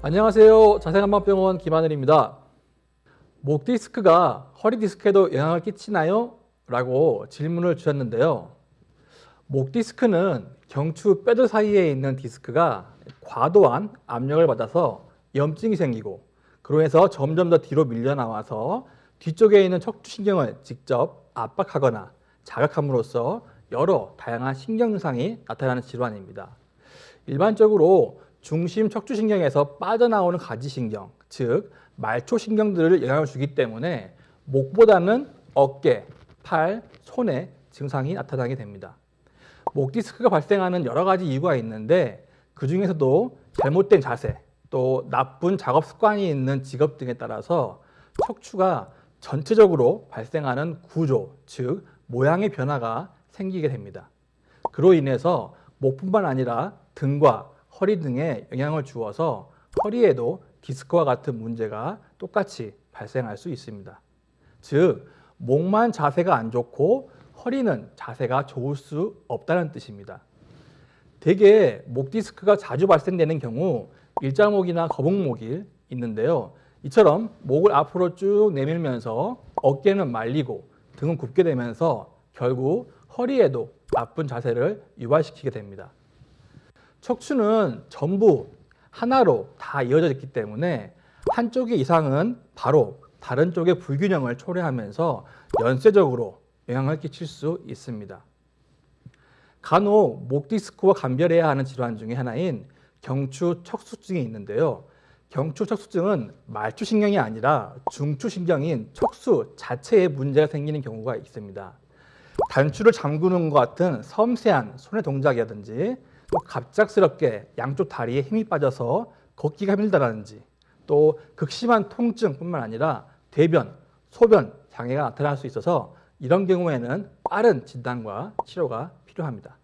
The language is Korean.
안녕하세요. 자생한방병원 김하늘입니다. 목 디스크가 허리 디스크에도 영향을 끼치나요? 라고 질문을 주셨는데요. 목 디스크는 경추 뼈들 사이에 있는 디스크가 과도한 압력을 받아서 염증이 생기고 그로 해서 점점 더 뒤로 밀려나와서 뒤쪽에 있는 척추신경을 직접 압박하거나 자극함으로써 여러 다양한 신경 증상이 나타나는 질환입니다. 일반적으로 중심 척추신경에서 빠져나오는 가지신경, 즉 말초신경들을 영향을 주기 때문에 목보다는 어깨, 팔, 손에 증상이 나타나게 됩니다. 목 디스크가 발생하는 여러 가지 이유가 있는데 그 중에서도 잘못된 자세, 또 나쁜 작업 습관이 있는 직업 등에 따라서 척추가 전체적으로 발생하는 구조, 즉 모양의 변화가 생기게 됩니다. 그로 인해서 목뿐만 아니라 등과 허리 등에 영향을 주어서 허리에도 디스크와 같은 문제가 똑같이 발생할 수 있습니다. 즉, 목만 자세가 안 좋고 허리는 자세가 좋을 수 없다는 뜻입니다. 대개 목 디스크가 자주 발생되는 경우 일자목이나 거북목이 있는데요. 이처럼 목을 앞으로 쭉 내밀면서 어깨는 말리고 등은 굽게 되면서 결국 허리에도 나쁜 자세를 유발시키게 됩니다. 척추는 전부 하나로 다 이어져 있기 때문에 한쪽의 이상은 바로 다른 쪽의 불균형을 초래하면서 연쇄적으로 영향을 끼칠 수 있습니다. 간혹 목 디스크와 감별해야 하는 질환 중에 하나인 경추 척수증이 있는데요. 경추 척수증은 말추신경이 아니라 중추신경인 척수 자체에 문제가 생기는 경우가 있습니다. 단추를 잠그는 것 같은 섬세한 손의 동작이라든지 또 갑작스럽게 양쪽 다리에 힘이 빠져서 걷기가 힘들다든지 또 극심한 통증뿐만 아니라 대변, 소변 장애가 나타날 수 있어서 이런 경우에는 빠른 진단과 치료가 필요합니다.